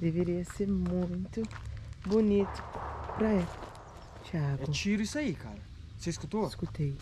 Deveria ser muito bonito pra ele. Thiago. É tiro isso aí, cara. Você escutou? Escutei.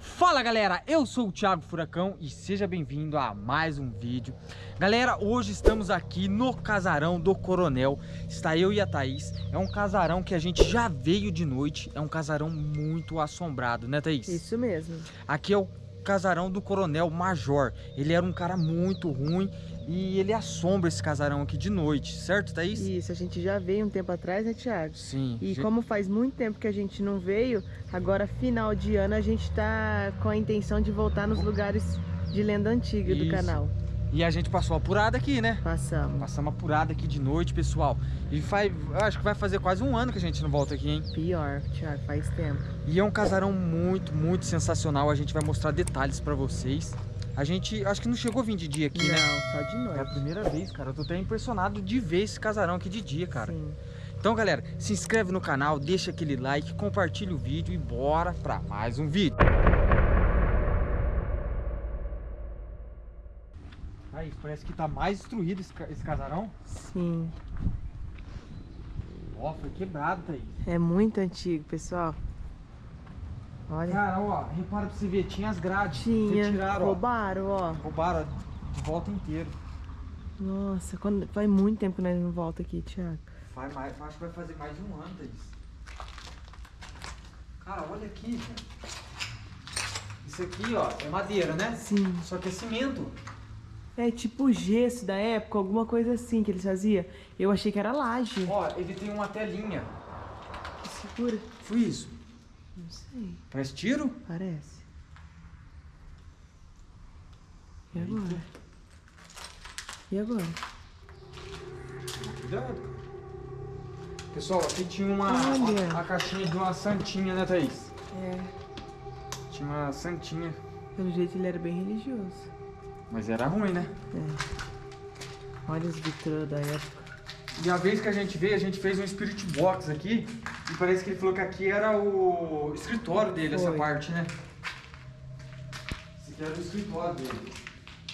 Fala galera, eu sou o Thiago Furacão e seja bem-vindo a mais um vídeo Galera, hoje estamos aqui no casarão do Coronel Está eu e a Thaís É um casarão que a gente já veio de noite É um casarão muito assombrado, né Thaís? Isso mesmo Aqui é o casarão do Coronel Major Ele era um cara muito ruim e ele assombra esse casarão aqui de noite, certo, Thaís? Isso, a gente já veio um tempo atrás, né, Thiago? Sim. E como faz muito tempo que a gente não veio, agora final de ano a gente tá com a intenção de voltar nos lugares de lenda antiga Isso. do canal. E a gente passou apurada aqui, né? Passamos. Passamos apurada aqui de noite, pessoal. E faz, acho que vai fazer quase um ano que a gente não volta aqui, hein? Pior, Thiago, faz tempo. E é um casarão muito, muito sensacional. A gente vai mostrar detalhes pra vocês. A gente, acho que não chegou a vir de dia aqui, não, né? só de noite. É a primeira vez, cara. Eu tô até impressionado de ver esse casarão aqui de dia, cara. Sim. Então, galera, se inscreve no canal, deixa aquele like, compartilha o vídeo e bora pra mais um vídeo. Aí, parece que tá mais destruído esse, esse casarão. Sim. Ó, foi quebrado, Thaís. É muito antigo, pessoal. Olha. Cara, ó, repara pra você ver, tinha as grades. Tinha. Retiraram, ó. Roubaram, ó. Roubaram de volta inteiro. Nossa, quando... faz muito tempo que nós não volta aqui, Thiago. Faz mais, acho que vai fazer mais de um ano, Thaís. Cara, olha aqui, velho. Isso aqui, ó, é madeira, né? Sim. Só que é cimento. É tipo gesso da época, alguma coisa assim que eles faziam. Eu achei que era laje. Ó, ele tem uma telinha. Segura. Foi isso. Não sei. Parece tiro? Parece. E agora? E agora? Cuidado. Pessoal, aqui tinha uma, Olha. uma- a caixinha de uma santinha, né, Thaís? É. Tinha uma santinha. Pelo jeito ele era bem religioso. Mas era ruim, né? É. Olha os vitrô da época. E a vez que a gente veio, a gente fez um Spirit Box aqui. E parece que ele falou que aqui era o escritório dele, essa Foi. parte, né? Esse aqui era o escritório dele.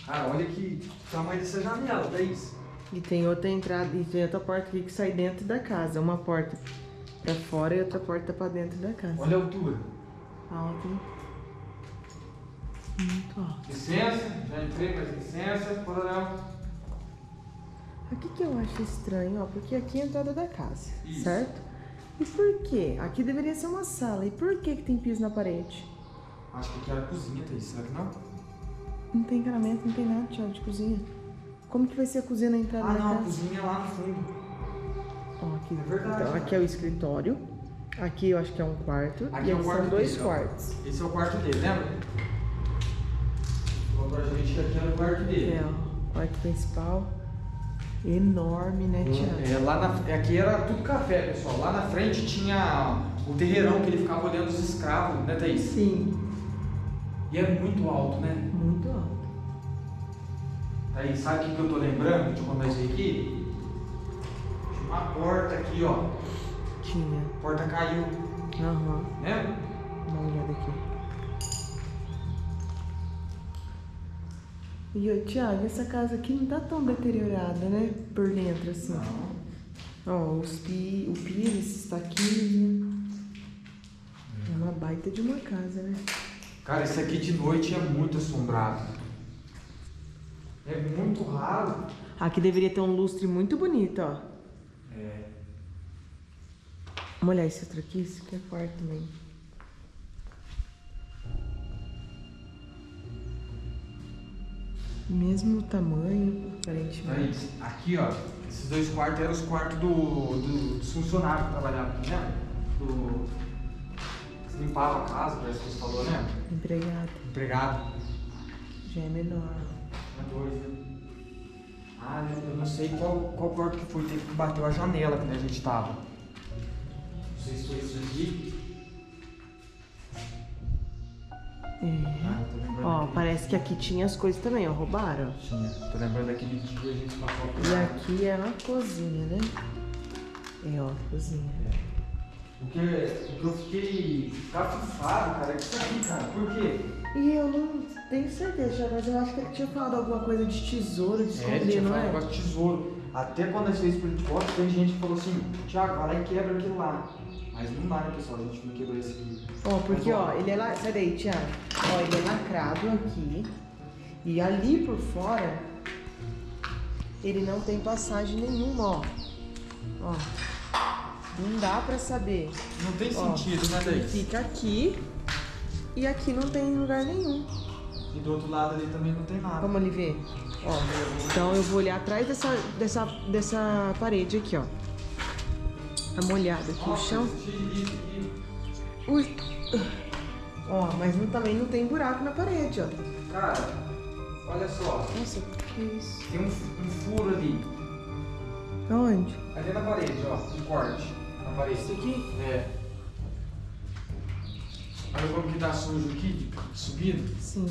Cara, olha que tamanho dessa janela, Thaís. E tem outra entrada, e tem outra porta aqui que sai dentro da casa. Uma porta pra fora e outra porta pra dentro da casa. Olha a altura. Alto? Muito alto. Licença, já entrei, mas licença, coronel. Aqui que eu acho estranho, ó, porque aqui é a entrada da casa, Isso. certo? E por quê? Aqui deveria ser uma sala. E por que que tem piso na parede? Acho que aqui era a cozinha, Thaís, será que não? Não tem encanamento, não tem nada, Thiago, de cozinha. Como que vai ser a cozinha na entrada Ah, da não, a casa? cozinha é lá no fundo. Ó, aqui, É verdade, então, né? aqui é o escritório. Aqui eu acho que é um quarto. Aqui e é aqui quarto são dois dele, ó. quartos. Esse é o quarto dele, lembra? Falou pra gente que aqui era o quarto dele. É, ó, quarto principal. Enorme, né, Thiago? É, lá na, aqui era tudo café, pessoal. Lá na frente tinha o terreirão que ele ficava olhando os escravos, né, Thaís? Sim, E é muito alto, né? muito alto. Thaís, sabe o que eu tô lembrando de quando nós veio aqui? Tinha uma porta aqui, ó. Tinha. A porta caiu, Aham. né? E, ô, Thiago, essa casa aqui não tá tão deteriorada, né? Por dentro, assim. Não. Ó, os pi... o piso, esses taquinhos, né? É uma baita de uma casa, né? Cara, isso aqui de noite é muito assombrado. É muito raro. Aqui deveria ter um lustre muito bonito, ó. É. Vamos olhar esse outro aqui, esse aqui é quarto também. Mesmo tamanho, aparentemente. Thaís, aqui, ó. Esses dois quartos eram os quartos do, do, dos funcionários que trabalhavam aqui, né? Do. Que limpava a casa, parece que você falou, né? Empregado, Empregado. já é menor. É dois, né? Ah, eu não sei qual, qual quarto que foi, teve que bateu a janela que a gente tava. Não sei se foi isso aqui. É. Ah, Ó, parece que aqui tinha as coisas também, ó. Roubaram. Tinha. Tô lembrando daquele dia que a gente passou E aqui é a cozinha, né? É, ó, cozinha. O Porque, porque eu fiquei cafufado, cara, é isso aqui, cara. Por quê? E eu não tenho certeza, mas eu acho que ele tinha falado alguma coisa de tesouro, de É, esconder, ele tinha não falado é? de tesouro. Até quando nós fez por hipótese, tem gente que falou assim, Thiago, vai lá e quebra aquilo lá. Mas não dá, né, pessoal? A gente não quebrou esse aqui. Ó, porque Mas, ó, ele é lá. Sai daí, Thiago. Ó, ele é lacrado aqui. E ali por fora, ele não tem passagem nenhuma, ó. Ó. Não dá pra saber. Não tem Ó, sentido, né, Ele Thaís? fica aqui e aqui não tem lugar nenhum. E do outro lado ali também não tem nada. Vamos ali ver. Ó, então eu vou olhar atrás dessa, dessa, dessa parede aqui, ó. Tá molhado aqui o chão. Ui. Ó, mas não- também não tem buraco na parede, ó. Cara, olha só. Nossa, que isso? Tem um, um furo ali. Aonde? Ali na parede, ó. Um corte. Na parede. Isso aqui? É. Olha como que tá sujo aqui, de- subindo. Sim.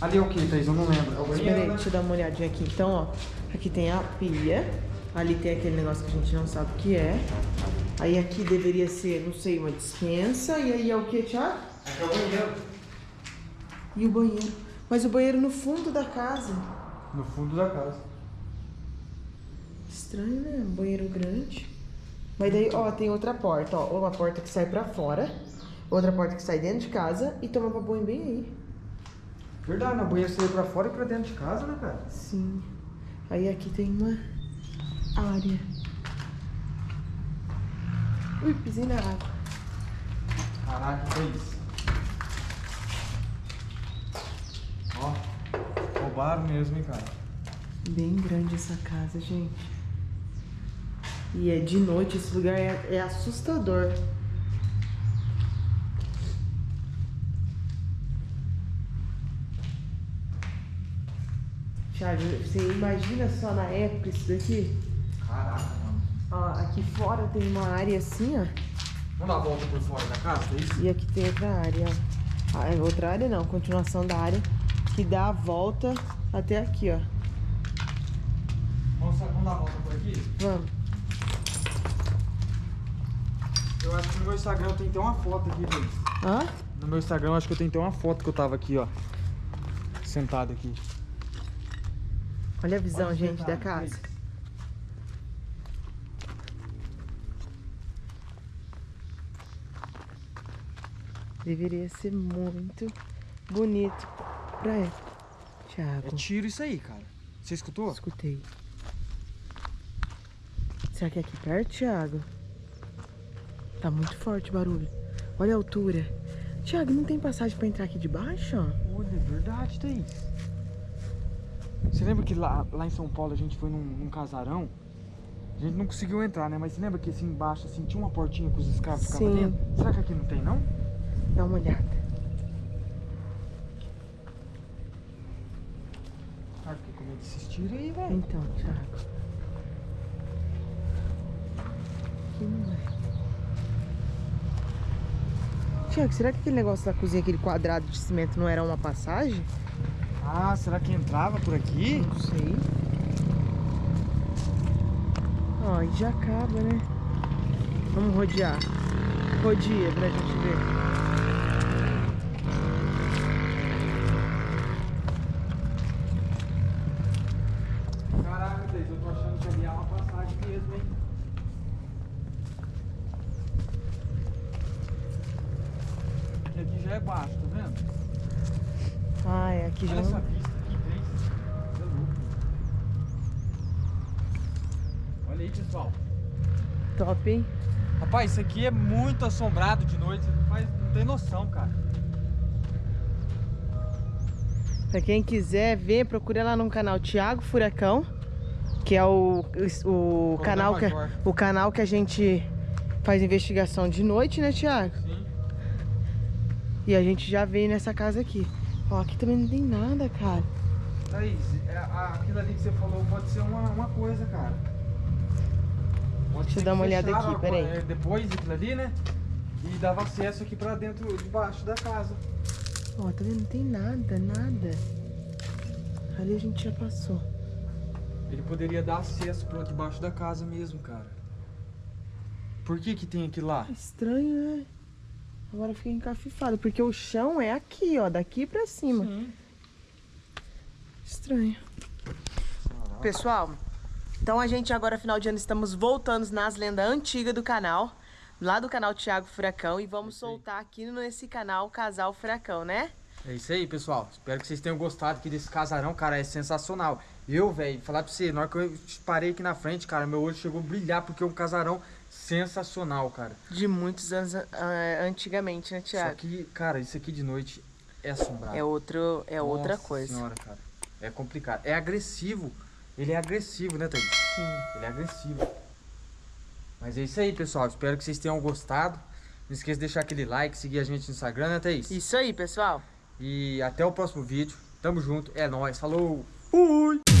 Ali é o que, Thaís? Eu não lembro. É o Espera aí, banheiro, né? deixa eu dar uma olhadinha aqui. Então, ó, aqui tem a pia. Ali tem aquele negócio que a gente não sabe o que é. Aí aqui deveria ser, não sei, uma dispensa. E aí é o que, Thiago? Aqui é o banheiro. E o banheiro. Mas o banheiro no fundo da casa. No fundo da casa. Estranho, né? Um banheiro grande. Mas daí, ó, tem outra porta, ó. Uma porta que sai pra fora. Outra porta que sai dentro de casa. E toma pra banho bem aí. Verdade, né? o banheiro saiu pra fora e pra dentro de casa, né, cara? Sim. Aí aqui tem uma área. Ui, pisei na água. Caraca, que é isso? Ó, roubaram mesmo, hein, cara? Bem grande essa casa, gente. E é de noite, esse lugar é, é assustador. Thiago, você imagina só na época isso daqui? Caraca, mano. Ó, aqui fora tem uma área assim, ó. Vamos dar a volta por fora da casa, é isso? E aqui tem outra área, ó. Ah, é outra área não, continuação da área que dá a volta até aqui, ó. Vamos, vamos dar a volta por aqui? Vamos. Eu acho que no meu Instagram eu tenho até uma foto aqui, Thaís. Hã? No meu Instagram eu acho que eu tenho até uma foto que eu tava aqui, ó. Sentado aqui. Olha a visão, os gente, da detalhes, casa. Deveria ser muito bonito pra ela. É Thiago, tiro isso aí, cara. Você escutou? escutei. Será que é aqui perto, Thiago? Tá muito forte o barulho. Olha a altura. Thiago, não tem passagem pra entrar aqui de baixo? Olha, é verdade, Thaís. Você lembra que lá, lá em São Paulo a gente foi num, num casarão? A gente não conseguiu entrar, né? Mas você lembra que assim embaixo assim, tinha uma portinha que os escravos ficavam dentro? Será que aqui não tem, não? Dá uma olhada. Ah, porque como é que aí, velho? Então, Thiago. Aqui não é. Thiago, será que aquele negócio da cozinha, aquele quadrado de cimento, não era uma passagem? Ah, será que entrava por aqui? Não sei. Ó, e já acaba, né? Vamos rodear. Rodia pra gente ver. Caraca, Thaís, que ali é uma passagem mesmo, hein? E aqui já é baixo, tá vendo? Ah, é aqui já. Olha essa vista aqui, é louco. Olha aí, pessoal. Top, hein? Rapaz, isso aqui é muito assombrado de noite, você não, faz, não tem noção, cara. Pra quem quiser ver, procura lá no canal Thiago Furacão, que é o, o, o canal que, o canal que a gente faz investigação de noite, né, Thiago? Sim. E a gente já veio nessa casa aqui. Ó, aqui também não tem nada, cara. Thaís, é, aquilo ali que você falou pode ser uma, uma coisa, cara. Pode Deixa eu dar uma olhada aqui, peraí. é, Depois aquilo ali, né? E dava acesso aqui pra dentro, debaixo da casa. Ó, tá vendo? Não tem nada, nada. Ali a gente já passou. Ele poderia dar acesso pra debaixo da casa mesmo, cara. Por que que tem aquilo lá? Estranho, né? Agora eu fiquei encafifado, porque o chão é aqui, ó, daqui pra cima. Sim. Estranho. Pessoal, então a gente agora, final de ano, estamos voltando nas lendas antigas do canal. Lá do canal Thiago Furacão. E vamos soltar aqui nesse canal Casal Furacão, né? É isso aí, pessoal. Espero que vocês tenham gostado aqui desse casarão, cara. É sensacional. Eu, velho, falar pra você, na hora que eu parei aqui na frente, cara, meu olho chegou a brilhar porque é um casarão sensacional, cara. De muitos anos ah, antigamente, né, Só Thiago? que, cara, isso aqui de noite é assombrado. É, outro, é outra Nossa coisa. senhora, cara. É complicado. É agressivo. Ele é agressivo, né, Thaís? Sim. Ele é agressivo. Mas é isso aí, pessoal. Espero que vocês tenham gostado. Não esqueça de deixar aquele like, seguir a gente no Instagram, né, Thaís? Isso aí, pessoal. E até o próximo vídeo. Tamo junto. É nóis. Falou. Fui.